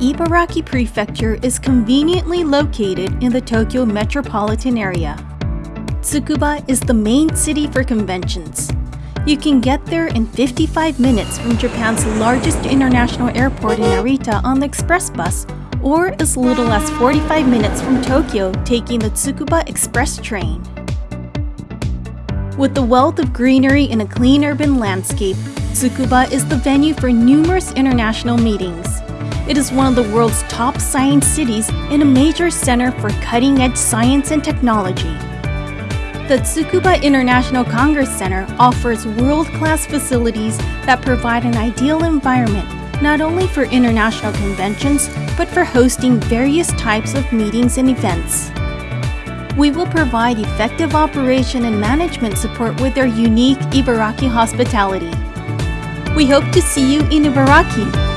Ibaraki Prefecture is conveniently located in the Tokyo metropolitan area. Tsukuba is the main city for conventions. You can get there in 55 minutes from Japan's largest international airport in Narita on the express bus, or as little as 45 minutes from Tokyo taking the Tsukuba Express train. With the wealth of greenery and a clean urban landscape, Tsukuba is the venue for numerous international meetings. It is one of the world's top science cities and a major center for cutting-edge science and technology. The Tsukuba International Congress Center offers world-class facilities that provide an ideal environment not only for international conventions, but for hosting various types of meetings and events. We will provide effective operation and management support with our unique Ibaraki hospitality. We hope to see you in Ibaraki